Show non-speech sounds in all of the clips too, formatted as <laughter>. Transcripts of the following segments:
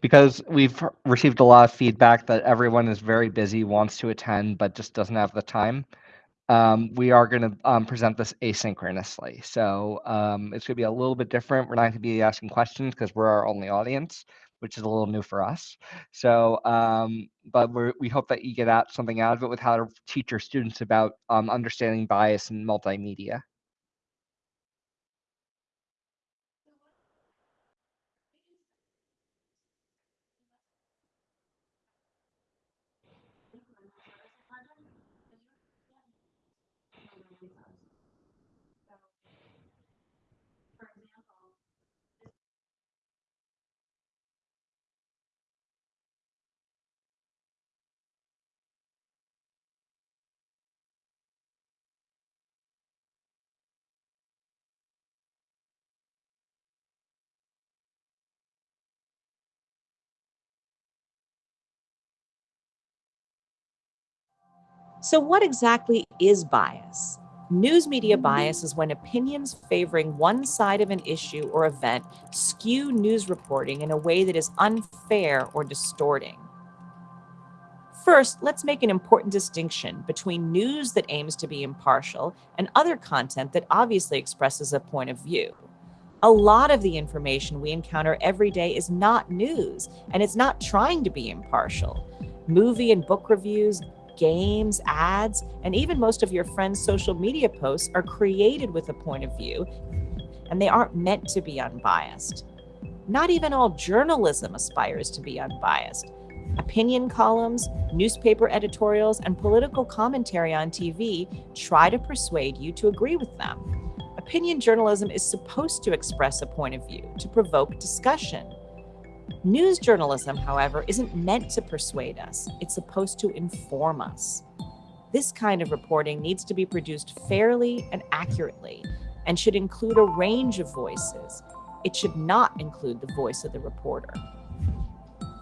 because we've received a lot of feedback that everyone is very busy, wants to attend, but just doesn't have the time. Um, we are going to um, present this asynchronously. So um, it's going to be a little bit different. We're not going to be asking questions because we're our only audience, which is a little new for us. So, um, but we hope that you get out something out of it with how to teach your students about um, understanding bias in multimedia. So, what exactly is bias? News media bias is when opinions favoring one side of an issue or event skew news reporting in a way that is unfair or distorting. First, let's make an important distinction between news that aims to be impartial and other content that obviously expresses a point of view. A lot of the information we encounter every day is not news, and it's not trying to be impartial. Movie and book reviews, games, ads, and even most of your friends' social media posts are created with a point of view, and they aren't meant to be unbiased. Not even all journalism aspires to be unbiased. Opinion columns, newspaper editorials, and political commentary on TV try to persuade you to agree with them. Opinion journalism is supposed to express a point of view, to provoke discussion. News journalism, however, isn't meant to persuade us, it's supposed to inform us. This kind of reporting needs to be produced fairly and accurately and should include a range of voices. It should not include the voice of the reporter.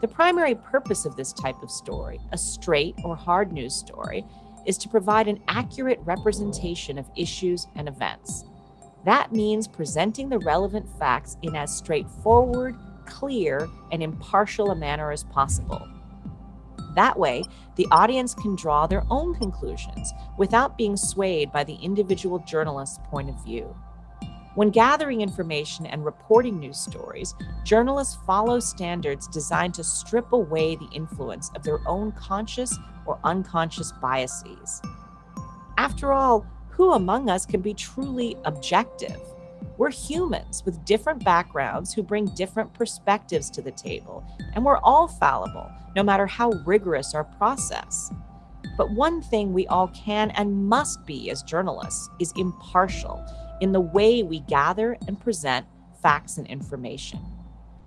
The primary purpose of this type of story, a straight or hard news story, is to provide an accurate representation of issues and events. That means presenting the relevant facts in as straightforward clear, and impartial a manner as possible. That way, the audience can draw their own conclusions without being swayed by the individual journalist's point of view. When gathering information and reporting news stories, journalists follow standards designed to strip away the influence of their own conscious or unconscious biases. After all, who among us can be truly objective? We're humans with different backgrounds who bring different perspectives to the table, and we're all fallible, no matter how rigorous our process. But one thing we all can and must be as journalists is impartial in the way we gather and present facts and information.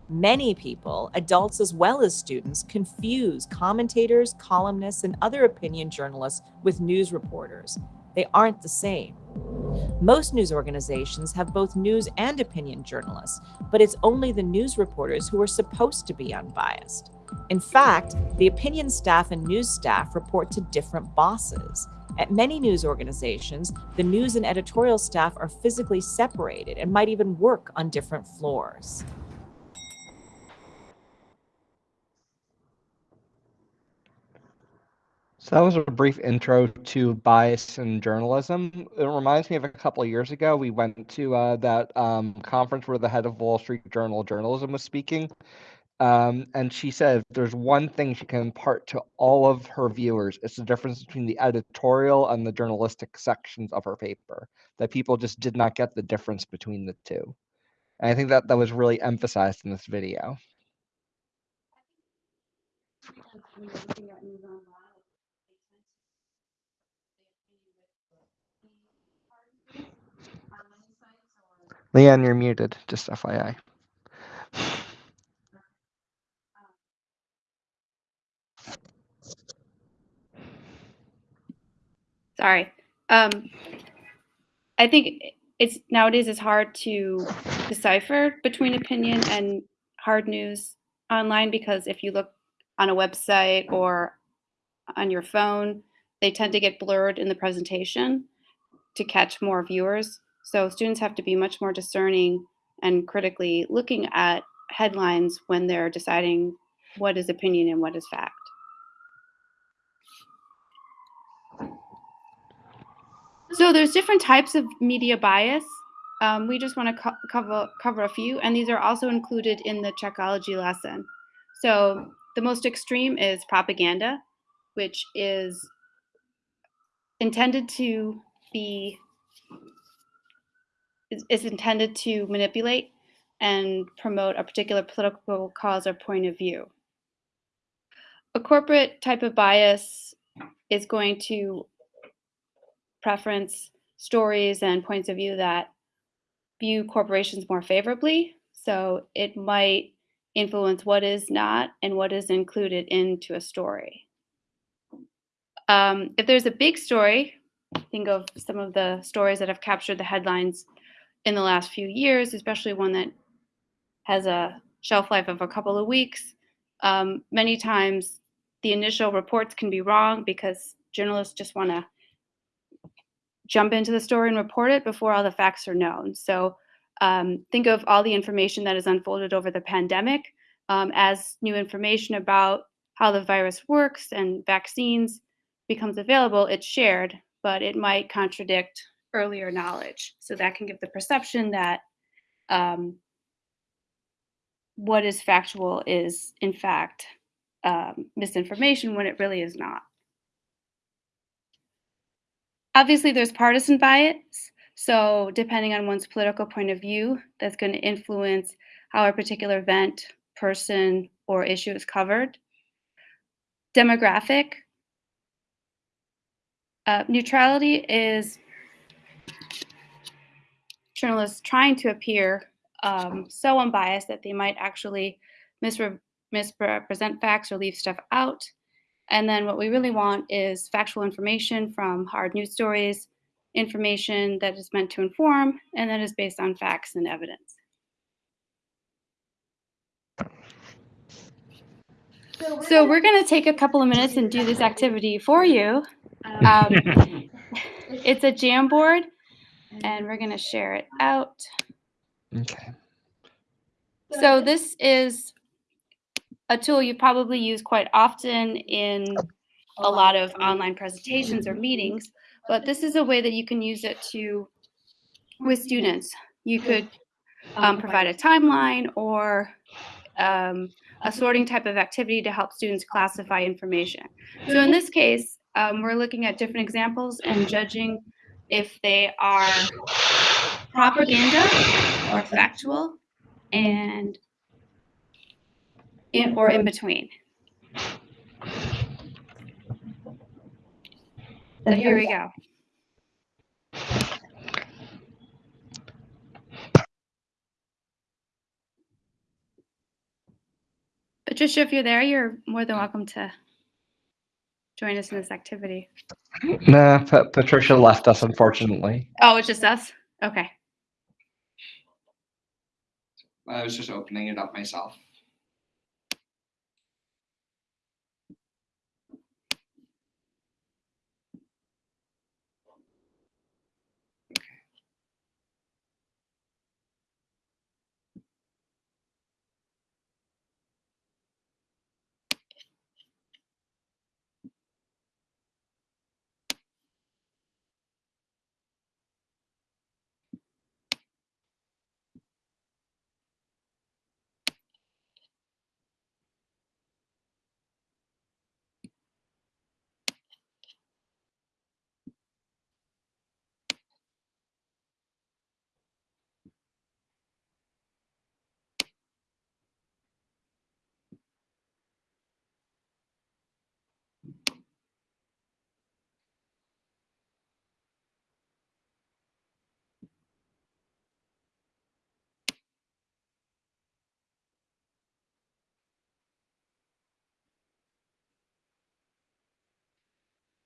Many people, adults as well as students, confuse commentators, columnists, and other opinion journalists with news reporters. They aren't the same. Most news organizations have both news and opinion journalists, but it's only the news reporters who are supposed to be unbiased. In fact, the opinion staff and news staff report to different bosses. At many news organizations, the news and editorial staff are physically separated and might even work on different floors. So that was a brief intro to bias in journalism. It reminds me of a couple of years ago. We went to uh, that um, conference where the head of Wall Street Journal journalism was speaking. Um, and she said there's one thing she can impart to all of her viewers. It's the difference between the editorial and the journalistic sections of her paper, that people just did not get the difference between the two. And I think that that was really emphasized in this video. Leanne, you're muted, just FYI. Sorry. Um, I think it's nowadays it's hard to decipher between opinion and hard news online because if you look on a website or on your phone, they tend to get blurred in the presentation to catch more viewers. So students have to be much more discerning and critically looking at headlines when they're deciding what is opinion and what is fact. So there's different types of media bias. Um, we just want to co- cover cover a few, and these are also included in the Checkology lesson. So the most extreme is propaganda, which is intended to be is, is intended to manipulate and promote a particular political cause or point of view. A corporate type of bias is going to preference stories and points of view that view corporations more favorably. So it might influence what is not and what is included into a story. Um, if there's a big story, think of some of the stories that have captured the headlines in the last few years, especially one that has a shelf life of a couple of weeks. Um, many times the initial reports can be wrong because journalists just want to jump into the story and report it before all the facts are known. So um, think of all the information that has unfolded over the pandemic um, as new information about how the virus works and vaccines becomes available, it's shared, but it might contradict earlier knowledge. So that can give the perception that um, what is factual is, in fact, um, misinformation when it really is not. Obviously, there's partisan bias. So, depending on one's political point of view, that's going to influence how a particular event, person, or issue is covered. Demographic. Uh, neutrality is journalists trying to appear um, so unbiased that they might actually misre- misrepresent facts or leave stuff out. And then what we really want is factual information from hard news stories, information that is meant to inform, and that is based on facts and evidence. So we're going to take a couple of minutes and do this activity for you. Um, <laughs> it's a Jamboard, and we're going to share it out. Okay. So this is a tool you probably use quite often in a lot of online presentations or meetings, but this is a way that you can use it to with students. You could um, provide a timeline or um, a sorting type of activity to help students classify information. So in this case, um, we're looking at different examples and judging if they are propaganda or factual and in, or in between. So here we go. Patricia, if you're there, you're more than welcome to join us in this activity. Nah, Pa- Patricia left us, unfortunately. Oh, it's just us? Okay. I was just opening it up myself.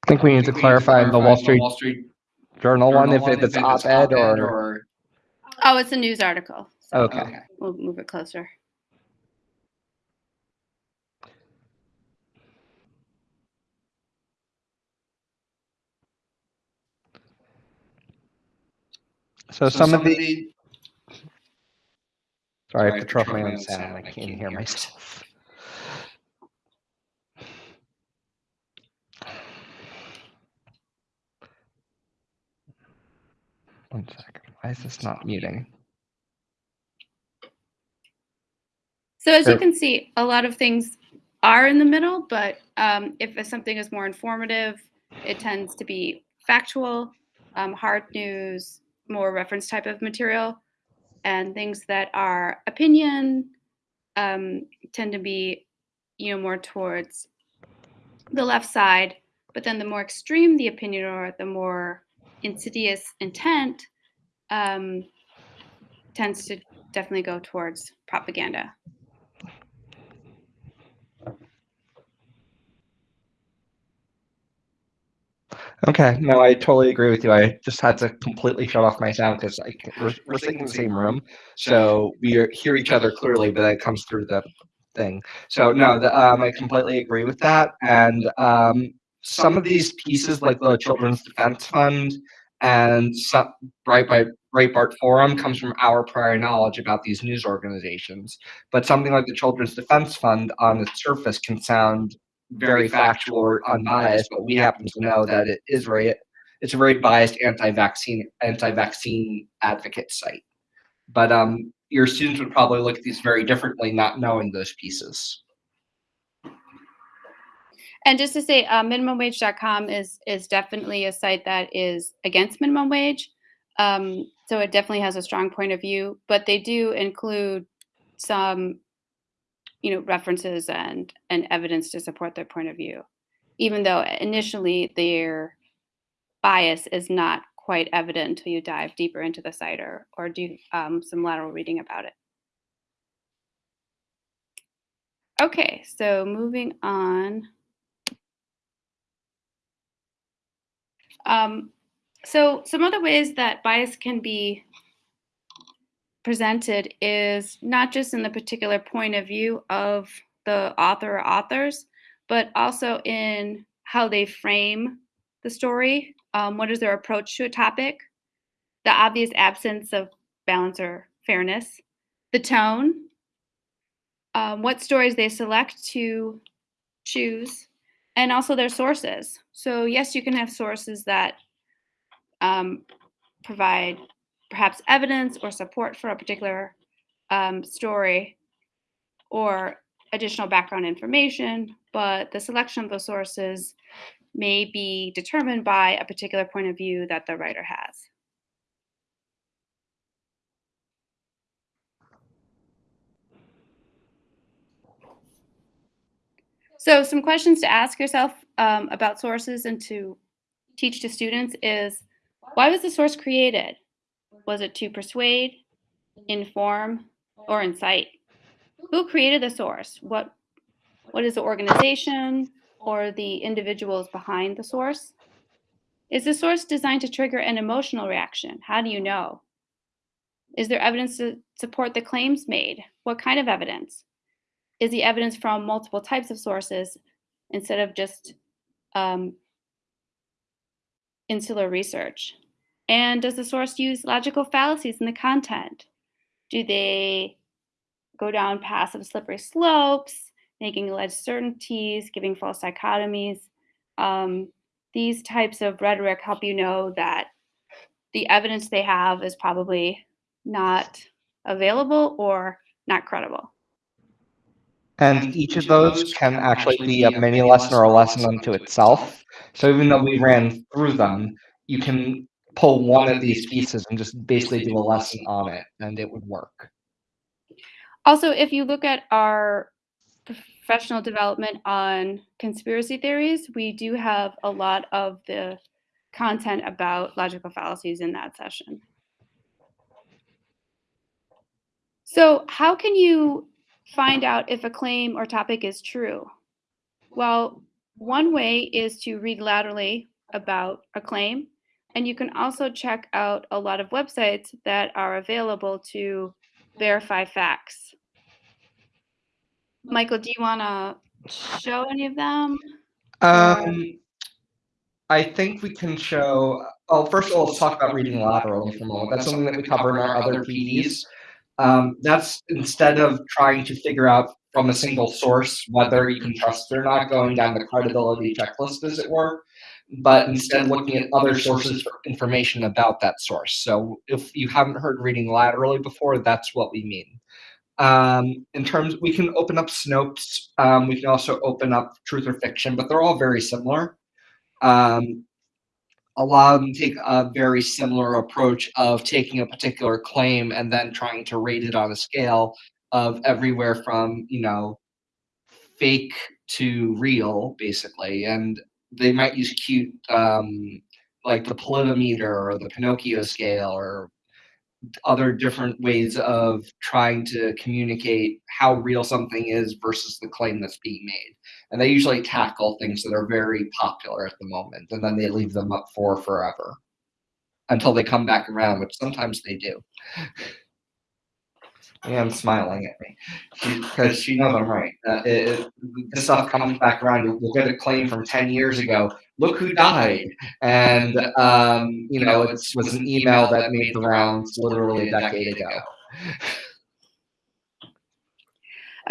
I think we need to clarify the Wall Street Wall Street Journal one Journal if it's op-ed or. Oh, it's a news article. So Okay. we'll move it closer. So some of the, the sorry, I have to my own my own sound, I can't hear myself. One second. Why is this not muting? So as you can see, a lot of things are in the middle, but um, if something is more informative, it tends to be factual, um, hard news, more reference type of material, and things that are opinion um, tend to be, you know, more towards the left side. But then the more extreme the opinion or the more insidious intent um, tends to definitely go towards propaganda. Okay, no, I totally agree with you. I just had to completely shut off my sound because we're, we're sitting in the same room, so we are, hear each other clearly, but it comes through the thing. So no, the, um, I completely agree with that. And um, some of these pieces, like the Children's Defense Fund and some, right by Breitbart Forum, comes from our prior knowledge about these news organizations. But something like the Children's Defense Fund on the surface can sound very factual or unbiased, but we happen to know that it is very it's a very biased anti-vaccine anti-vaccine advocate site. But um, your students would probably look at these very differently, not knowing those pieces. And just to say, uh, minimumwage.com is is definitely a site that is against minimum wage. Um, so it definitely has a strong point of view, but they do include some, you know, references and and evidence to support their point of view, even though initially their bias is not quite evident until you dive deeper into the site or or do um, some lateral reading about it. Okay, so moving on. Um, so some other ways that bias can be presented is not just in the particular point of view of the author or authors, but also in how they frame the story. Um, what is their approach to a topic? The obvious absence of balance or fairness, the tone, um, what stories they select to choose, and also their sources. So, yes, you can have sources that um, provide perhaps evidence or support for a particular um, story or additional background information, but the selection of those sources may be determined by a particular point of view that the writer has. So some questions to ask yourself um, about sources and to teach to students is, why was the source created? Was it to persuade, inform, or incite? Who created the source? What, what is the organization or the individuals behind the source? Is the source designed to trigger an emotional reaction? How do you know? Is there evidence to support the claims made? What kind of evidence? Is the evidence from multiple types of sources instead of just um, insular research? And does the source use logical fallacies in the content? Do they go down paths of slippery slopes, making alleged certainties, giving false dichotomies? Um, these types of rhetoric help you know that the evidence they have is probably not available or not credible. And each of those can actually be a mini lesson or a lesson unto itself. So even though we ran through them, you can pull one of these pieces and just basically do a lesson on it, and it would work. Also, if you look at our professional development on conspiracy theories, we do have a lot of the content about logical fallacies in that session. So how can you find out if a claim or topic is true? Well, one way is to read laterally about a claim, and you can also check out a lot of websites that are available to verify facts. Michael, do you want to show any of them? Um, I think we can show. Oh, first of all, let's talk about reading laterally for a moment. That's something that we cover in our other PDs. Um, that's instead of trying to figure out from a single source whether you can trust it or not, going down the credibility checklist, as it were. but instead looking at other sources for information about that source. So if you haven't heard reading laterally before, that's what we mean. Um, in terms, we can open up Snopes. Um, we can also open up Truth or Fiction, but they're all very similar. Um, a lot of them take a very similar approach of taking a particular claim and then trying to rate it on a scale of everywhere from you know fake to real, basically, and they might use cute um, like the Politometer or the Pinocchio scale or other different ways of trying to communicate how real something is versus the claim that's being made. And they usually tackle things that are very popular at the moment, and then they leave them up for forever until they come back around, which sometimes they do. <laughs> And smiling at me because she knows I'm right. Uh, it, it, this stuff comes back around. We'll get a claim from 10 years ago. Look who died. And, um, you know, it was an email that made the rounds literally a decade ago. <laughs>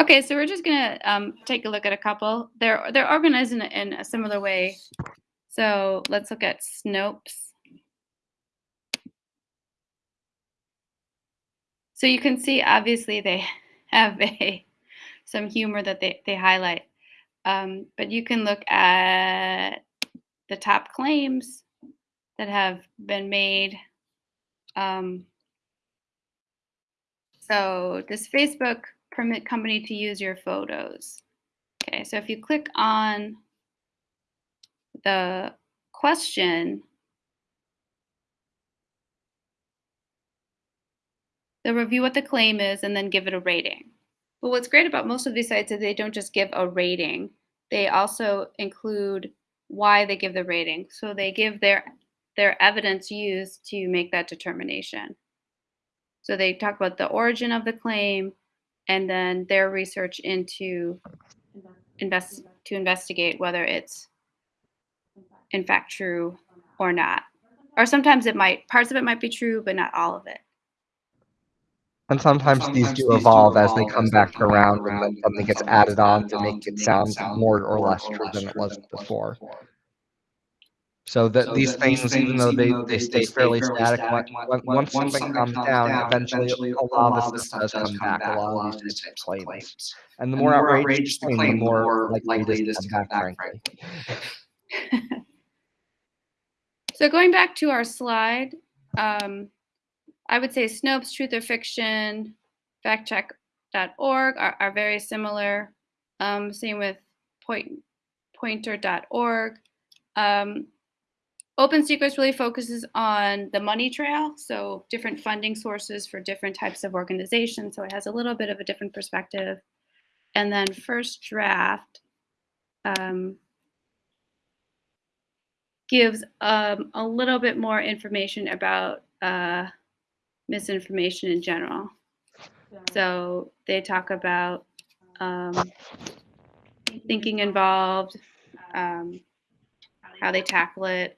Okay, so we're just gonna um, take a look at a couple. They're they're organized in a, in a similar way. So let's look at Snopes. So you can see, obviously, they <laughs> have a some humor that they they highlight. Um, but you can look at the top claims that have been made. Um, so does Facebook permit company to use your photos? Okay, so if you click on the question, they'll review what the claim is and then give it a rating. But what's great about most of these sites is they don't just give a rating, they also include why they give the rating. So they give their their evidence used to make that determination. So they talk about the origin of the claim and then their research into invest to investigate whether it's in fact true or not. Or sometimes it might parts of it might be true, but not all of it. And sometimes, sometimes these do evolve as they come back around, and then something gets added on to make it sound more or less true than it was before. So that so these, that things, things, even though they, they, they stay, fairly static, static when, once, something, something comes down, down eventually, eventually a lot of this stuff does come back, a lot of these types of claims. claims. And the, and more, the more outrageous the claim, the more likely it is to come back, frankly. <laughs> so going back to our slide, um, I would say Snopes, Truth or Fiction, factcheck.org are, are very similar. Um, same with point, poynter.org. Um, Open Secrets really focuses on the money trail, so different funding sources for different types of organizations. So it has a little bit of a different perspective. And then First Draft um, gives um, a little bit more information about uh, misinformation in general. So they talk about um, thinking involved, um, how they tackle it,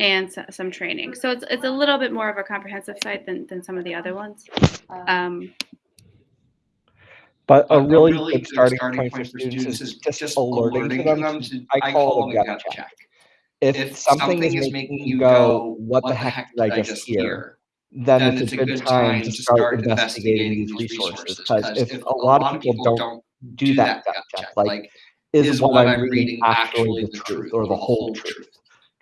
and so, some training. So it's, it's a little bit more of a comprehensive site than, than some of the other ones. Um, but a really, really good starting, starting point, point for students is just, just alerting, alerting them. them to, I call it a gut check. check. If, if something, something is making you go, what the heck did I just hear? Then, then it's, a good time to start investigating these resources. Because if a lot of people don't do that gut check, like, is what I'm reading actually the truth or the whole truth?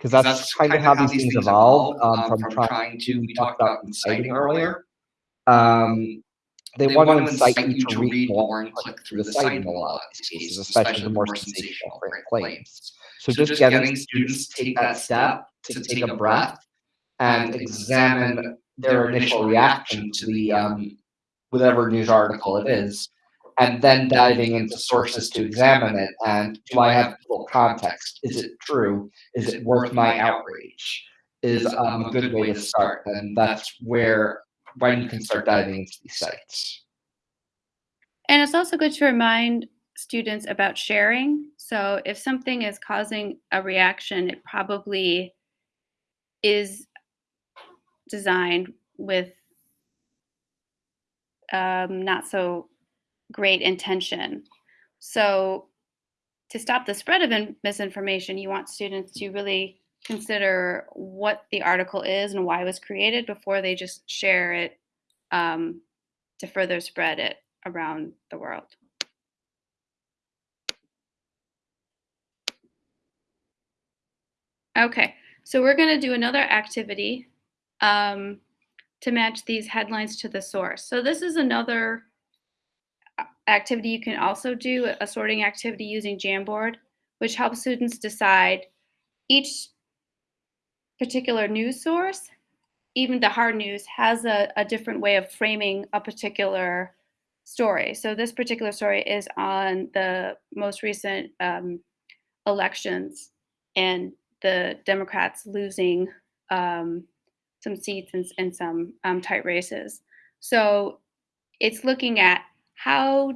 Because that's, that's, kind of how, how these things evolve um, um, from, from, trying to, we talked about inciting earlier. Um, they, they want to incite you to read more and click through the site in a lot of these cases, especially the more sensational claims. So, so just getting students to take that step, to take a breath, and examine their initial reaction to the um, whatever news article it is, and then diving into sources to examine it. And do I have full context? Is it true? Is it worth my outrage? Is um, a good way to start. And that's where when you can start diving into these sites. And it's also good to remind students about sharing. So if something is causing a reaction, it probably is designed with um, not so great intention. So to stop the spread of misinformation, you want students to really consider what the article is and why it was created before they just share it um, to further spread it around the world. Okay, so we're going to do another activity um, to match these headlines to the source. So this is another activity you can also do, a sorting activity using Jamboard, which helps students decide each particular news source, even the hard news, has a, a different way of framing a particular story. So this particular story is on the most recent um, elections and the Democrats losing um, some seats in, in some um, tight races. So it's looking at how,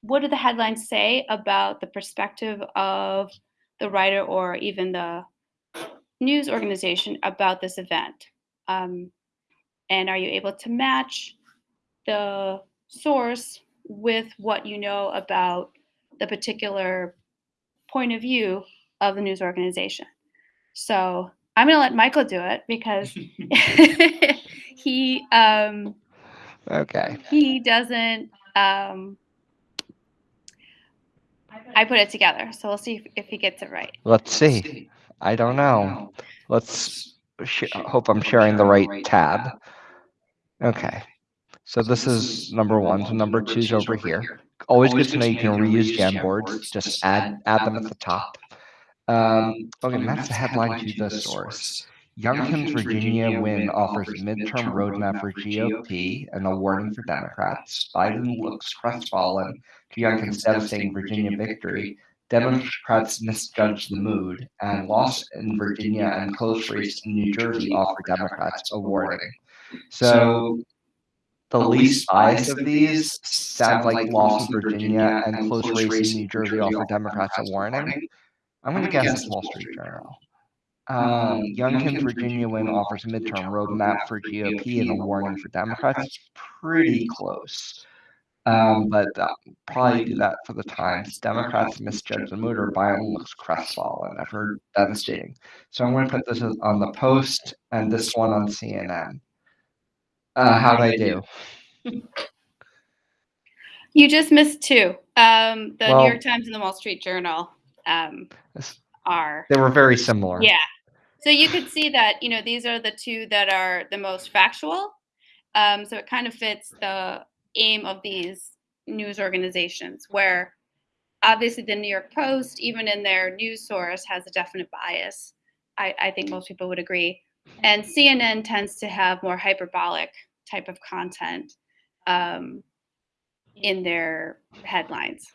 what do the headlines say about the perspective of the writer or even the news organization about this event? Um, and are you able to match the source with what you know about the particular point of view of the news organization? So I'm going to let Michael do it because <laughs> <laughs> he um, Okay. he doesn't. Um, I put it together, so we'll see if, if he gets it right. Let's see. I don't know. Let's sh- hope I'm sharing the right tab. Okay. So this is number one. So number two's over here. Always good to know you can reuse Jamboards. Just add add them at the top. Um, okay, and that's the headline to the source. Youngkin's Virginia win offers midterm roadmap for GOP and a warning for Democrats. Biden looks crestfallen to Youngkin's devastating Virginia victory. Democrats misjudged the mood, and loss in Virginia and close race in New Jersey offer Democrats a warning. So the least biased of these sounds like loss in Virginia and close race in New Jersey offer Democrats a warning. I'm going to guess it's Wall Street Journal. Um, Youngkin's Virginia win offers a midterm roadmap for GOP and a warning for Democrats. It's pretty close. Um, but uh, probably do that for the Times. Democrats misjudge the mood, or Biden looks crestfallen. I've heard devastating. So I'm going to put this on the Post and this one on CNN. Uh, how'd I do? <laughs> You just missed two. Um, the Well- New York Times and the Wall Street Journal um, This- are They were very similar. Yeah. So you could see that, you know, these are the two that are the most factual. Um, so it kind of fits the aim of these news organizations, where obviously the New York Post, even in their news source, has a definite bias. I, I think most people would agree. And CNN tends to have more hyperbolic type of content um, in their headlines.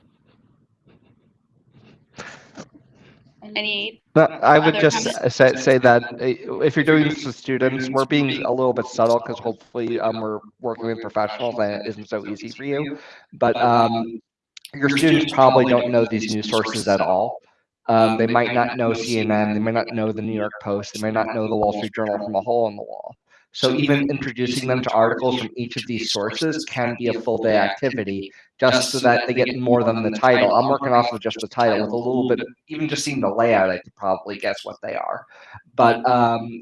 Any But I would just say, say that if you're doing this with students, we're being a little bit subtle because hopefully um, we're working with professionals and it isn't so easy for you. But um, your students probably don't know these news sources at all. Um, they might not know CNN, they might not know the New York Post, they might not know the Wall Street Journal from a hole in the wall. So even introducing them to articles from each of these sources can be a full day activity, just so that they get more than the title. I'm working off of just the title with a little bit, even just seeing the layout, I could probably guess what they are. But um,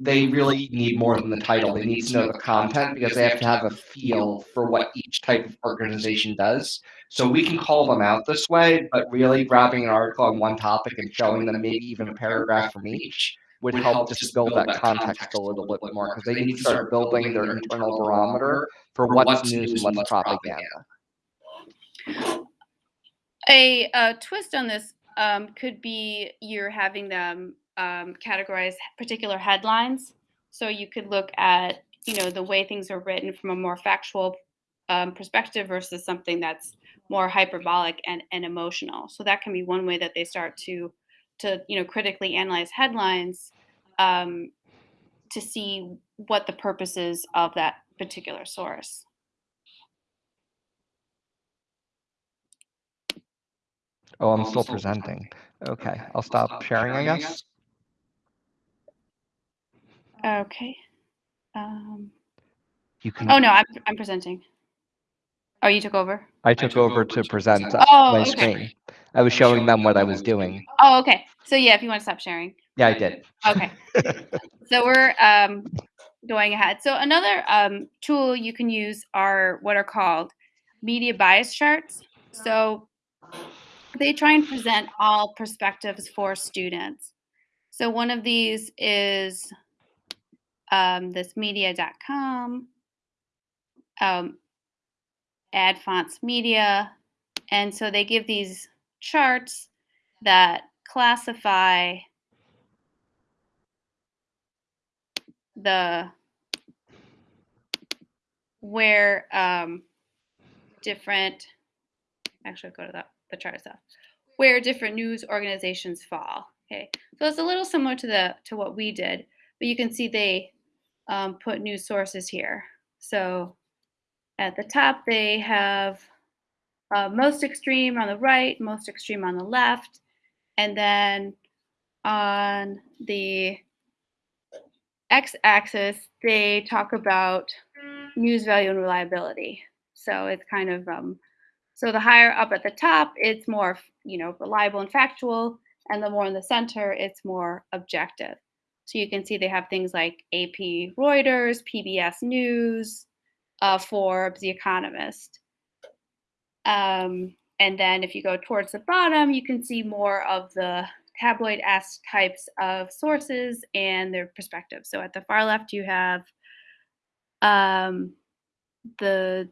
they really need more than the title. They need to know the content because they have to have a feel for what each type of organization does. So we can call them out this way, but really grabbing an article on one topic and showing them maybe even a paragraph from each would help just build that context a little bit more because they need to start building their internal barometer for what's news and what's propaganda. A, uh twist on this um, could be you're having them um, categorize particular headlines. So you could look at, you know, the way things are written from a more factual um, perspective versus something that's more hyperbolic and, and emotional. So that can be one way that they start to, to you know, critically analyze headlines um, to see what the purpose is of that particular source. Oh, I'm still presenting. Okay, I'll stop sharing, I guess. Okay. Um, You can. oh no, I'm I'm presenting. Oh, you took over? I took over to present uh, Oh, my okay. screen. I was showing them what I was doing. Oh, okay. So yeah, if you want to stop sharing. Yeah, I did. Okay. <laughs> so we're um, going ahead. So another um, tool you can use are what are called media bias charts. So they try and present all perspectives for students. So one of these is um, this media.com, um, Ad Fontes Media. And so they give these charts that classify the where um, different actually go to the, the chart itself. Where different news organizations fall okay? So it's a little similar to the to what we did but you can see they um, put news sources here. So at the top they have uh, most extreme on the right most extreme on the left and then on the x-axis they talk about news value and reliability. So it's kind of um, so the higher up at the top it's more you know reliable and factual and the more in the center it's more objective. So you can see they have things like ap reuters pbs news uh, forbes the economist um, and then if you go towards the bottom you can see more of the tabloid-esque types of sources and their perspectives. So at the far left, you have um, the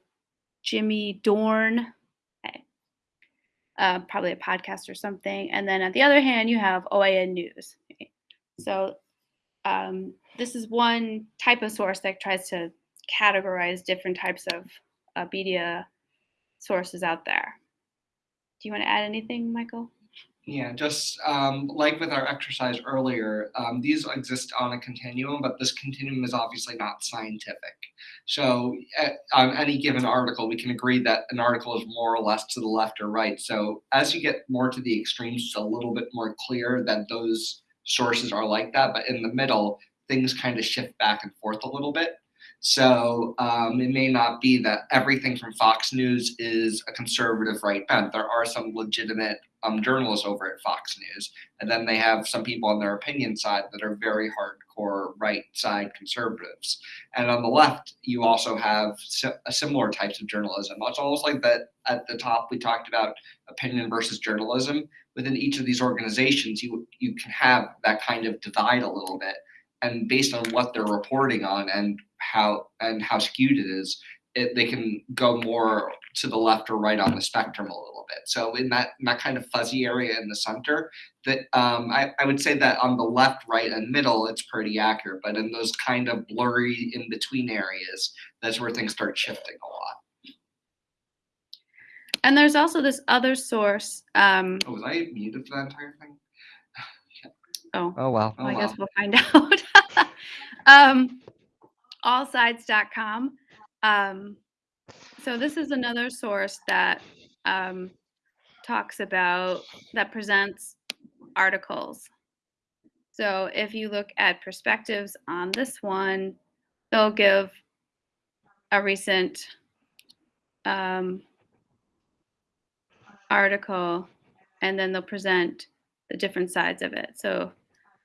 Jimmy Dore, uh, probably a podcast or something. And then at the other hand, you have OAN News. So um, this is one type of source that tries to categorize different types of uh, media sources out there. Do you want to add anything, Michael? Yeah, just um, like with our exercise earlier, um, these exist on a continuum, but this continuum is obviously not scientific. So, at, on any given article, we can agree that an article is more or less to the left or right. So, as you get more to the extremes, it's a little bit more clear that those sources are like that. But in the middle, things kind of shift back and forth a little bit. So um, it may not be that everything from Fox News is a conservative right bent. There are some legitimate um, journalists over at Fox News, and then they have some people on their opinion side that are very hardcore right side conservatives. And on the left, you also have si- similar types of journalism. It's almost like that at the top we talked about opinion versus journalism. Within each of these organizations, you you can have that kind of divide a little bit and based on what they're reporting on and how and how skewed it is, it, they can go more to the left or right on the spectrum a little bit. So in that in that kind of fuzzy area in the center, that um, I, I would say that on the left, right, and middle, it's pretty accurate. But in those kind of blurry in between areas, that's where things start shifting a lot. And there's also this other source. Um, Oh, was I muted for that entire thing? <sighs> oh, Oh, well. Well, I Oh, guess wow. we'll find <laughs> out. <laughs> um, allsides.com. Um, so this is another source that um, talks about that presents articles. So if you look at perspectives on this one, they'll give a recent um, article, and then they'll present the different sides of it. So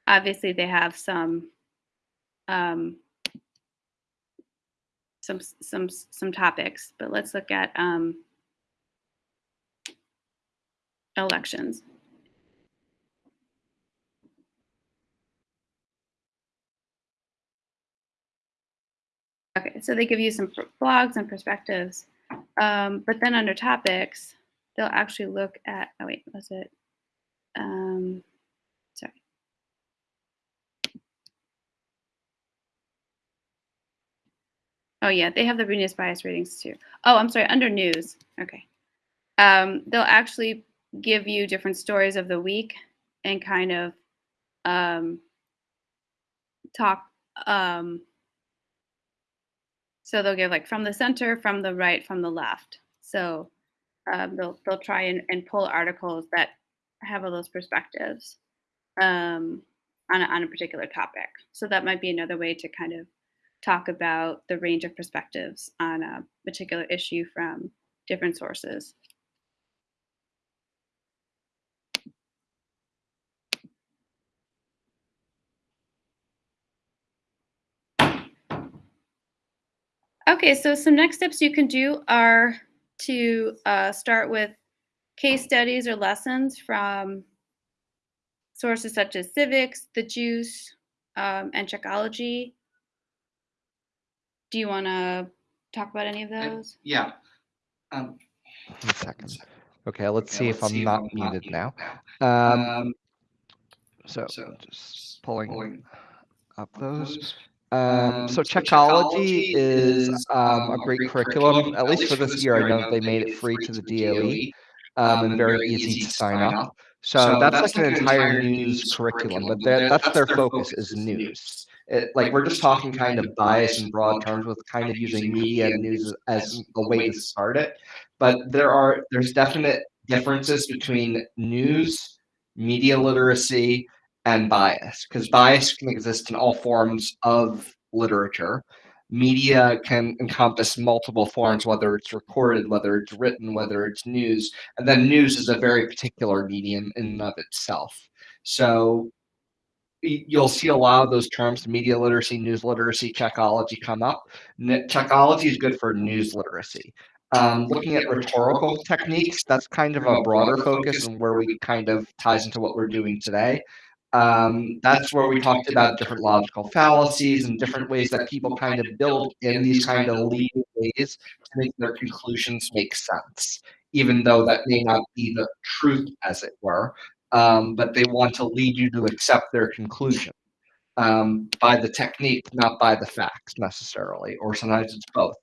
obviously they have some um, some some some topics, but let's look at um, elections. Okay, so they give you some blogs and perspectives, um, but then under topics, they'll actually look at. Oh wait, was it? Um, sorry. Oh yeah, they have the Venus bias ratings too. Oh, I'm sorry, under news. Okay. Um, they'll actually give you different stories of the week and kind of um, talk. Um, so they'll give like from the center, from the right, from the left. So um, they'll they'll try and, and pull articles that have all those perspectives um, on a, on a particular topic. So that might be another way to kind of talk about the range of perspectives on a particular issue from different sources. Okay, so some next steps you can do are to uh, start with case studies or lessons from sources such as civics, the juice, um, and Checkology. Do you want to talk about any of those? Yeah. Um, One second. Okay, let's okay, see if I'm not muted now. now. Um, Um, so so just pulling pulling up up those. those. Um, so so Checkology is um, a um, great curriculum, at least for this year. I know they made it free to the DOE um, and very easy to sign up. So that's like an entire news curriculum, but that- that's their focus is news. It, like we're just talking kind of bias in broad terms with kind of using media and news as a way to start it. But there are there's definite differences between news, media literacy, and bias because bias can exist in all forms of literature. Media can encompass multiple forms, whether it's recorded, whether it's written, whether it's news, and then news is a very particular medium in and of itself. So you'll see a lot of those terms media literacy news literacy checkology come up. Checkology is good for news literacy. Um, looking at rhetorical techniques that's kind of a broader focus and where we kind of ties into what we're doing today. Um, that's where we talked about different logical fallacies and different ways that people kind of build in these kind of leading ways to make their conclusions make sense even though that may not be the truth as it were um, but they want to lead you to accept their conclusion um, by the technique, not by the facts necessarily, or sometimes it's both.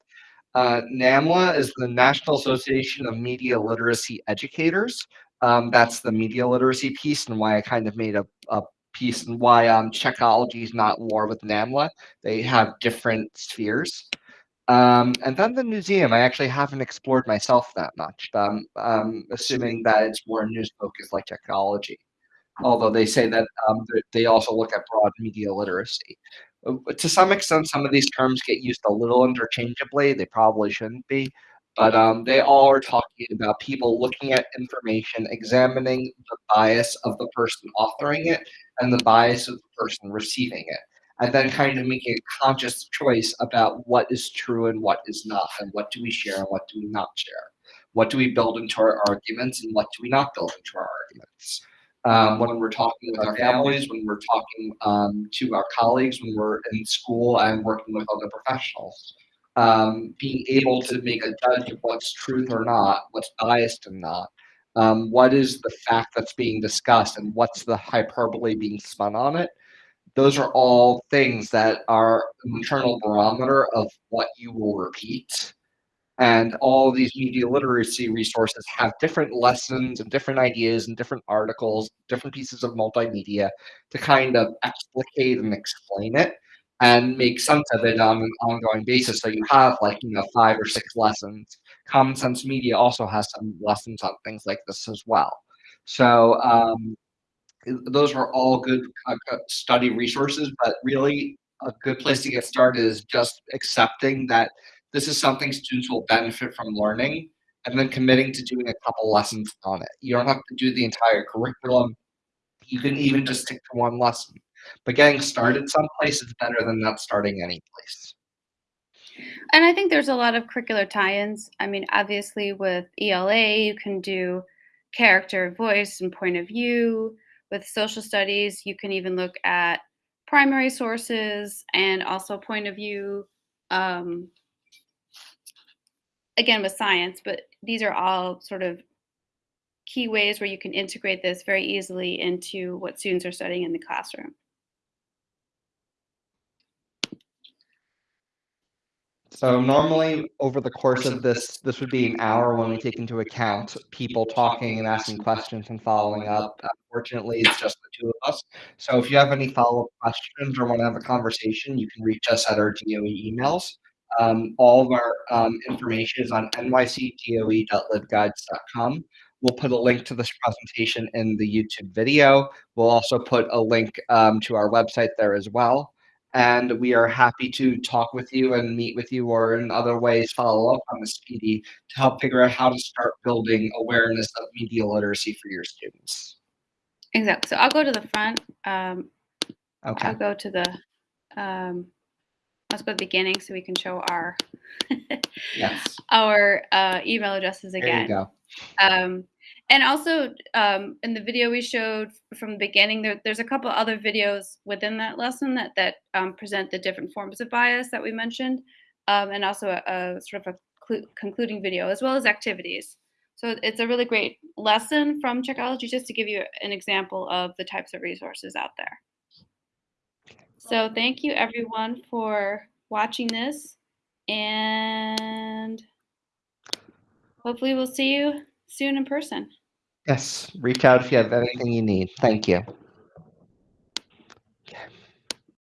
Uh, NAMLE is the National Association of Media Literacy Educators. Um, that's the media literacy piece, and why I kind of made a, a piece, and why um, Checkology is not war with NAMLE. They have different spheres. Um, and then the Newseum, I actually haven't explored myself that much. Um, um, assuming that it's more news focused like Checkology. Although they say that um, they also look at broad media literacy. Uh, To some extent, some of these terms get used a little interchangeably. They probably shouldn't be. But um, they all are talking about people looking at information, examining the bias of the person authoring it and the bias of the person receiving it and then kind of making a conscious choice about what is true and what is not, and what do we share and what do we not share. What do we build into our arguments and what do we not build into our arguments? Um, when we're talking with our families, when we're talking um, to our colleagues, when we're in school and working with other professionals. Um, being able to make a judge of what's truth or not, what's biased and not, um, what is the fact that's being discussed, and what's the hyperbole being spun on it those are all things that are an internal barometer of what you will repeat. And all these media literacy resources have different lessons and different ideas and different articles, different pieces of multimedia to kind of explicate and explain it and make sense of it on an ongoing basis. So you have like, you know, five or six lessons. Common Sense Media also has some lessons on things like this as well. So um, those are all good uh, study resources, but really a good place to get started is just accepting that this is something students will benefit from learning and then committing to doing a couple lessons on it. You don't have to do the entire curriculum. You can even just stick to one lesson. But getting started someplace is better than not starting any place. And I think there's a lot of curricular tie-ins. I mean, obviously with ELA, you can do character, voice, and point of view. With social studies, you can even look at primary sources and also point of view. Um, again, with science, but these are all sort of key ways where you can integrate this very easily into what students are studying in the classroom. So normally over the course of this, this would be an hour when we take into account people talking and asking questions and following up. Unfortunately, it's just the two of us. So if you have any follow-up questions or want to have a conversation, you can reach us at our DOE emails. Um, all of our um, information is on nycdoe.libguides.com. We'll put a link to this presentation in the YouTube video. We'll also put a link um, to our website there as well. And we are happy to talk with you and meet with you or in other ways follow up on this PD to help figure out how to start building awareness of media literacy for your students. Exactly. So I'll go to the front. Um, Okay. I'll go to the, um, let's go to the beginning so we can show our, <laughs> Yes. our uh, email addresses again There you go. Um, and also um, in the video we showed from the beginning, there, there's a couple other videos within that lesson that that um, present the different forms of bias that we mentioned, um, and also a, a sort of a concluding video as well as activities. So it's a really great lesson from Checkology just to give you an example of the types of resources out there. So thank you everyone for watching this, and hopefully we'll see you soon in person. Yes. Reach out if you have anything you need. Thank you.